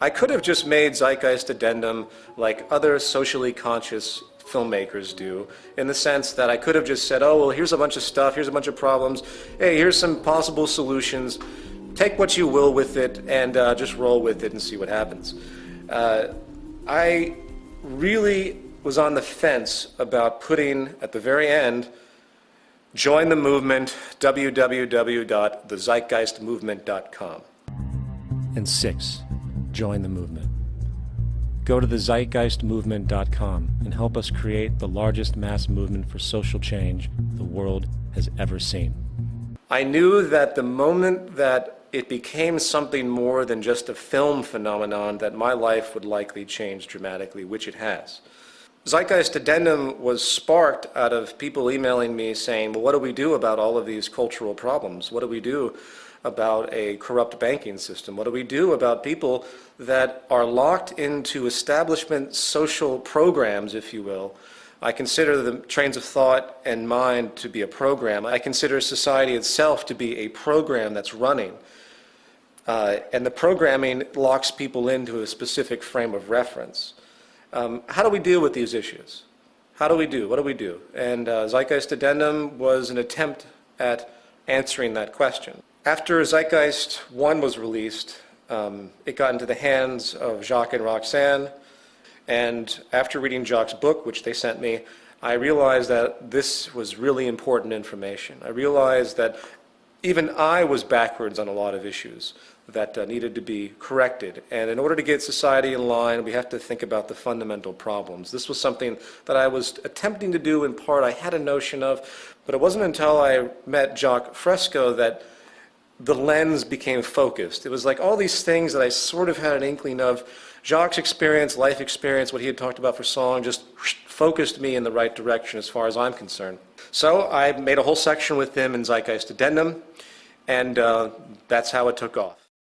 I could have just made Zeitgeist Addendum like other socially conscious filmmakers do, in the sense that I could have just said, oh, well, here's a bunch of stuff, here's a bunch of problems, hey, here's some possible solutions, take what you will with it, and uh, just roll with it and see what happens. Uh, I really was on the fence about putting, at the very end, join the movement, www.thezeitgeistmovement.com. And six, join the movement. Go to thezeitgeistmovement.com and help us create the largest mass movement for social change the world has ever seen. I knew that the moment that it became something more than just a film phenomenon that my life would likely change dramatically, which it has. Zeitgeist Addendum was sparked out of people emailing me saying, well, what do we do about all of these cultural problems? What do we do about a corrupt banking system? What do we do about people that are locked into establishment social programs, if you will? I consider the trains of thought and mind to be a program. I consider society itself to be a program that's running. Uh, and the programming locks people into a specific frame of reference. Um, how do we deal with these issues? How do we do? What do we do? And uh, Zeitgeist Addendum was an attempt at answering that question. After Zeitgeist 1 was released, um, it got into the hands of Jacques and Roxanne, and after reading Jacques' book, which they sent me, I realized that this was really important information. I realized that even I was backwards on a lot of issues that uh, needed to be corrected. And in order to get society in line, we have to think about the fundamental problems. This was something that I was attempting to do in part. I had a notion of, but it wasn't until I met Jacques Fresco that the lens became focused. It was like all these things that I sort of had an inkling of. Jacques' experience, life experience, what he had talked about for song, just focused me in the right direction as far as I'm concerned. So I made a whole section with him in Zeitgeist Addendum, and uh, that's how it took off.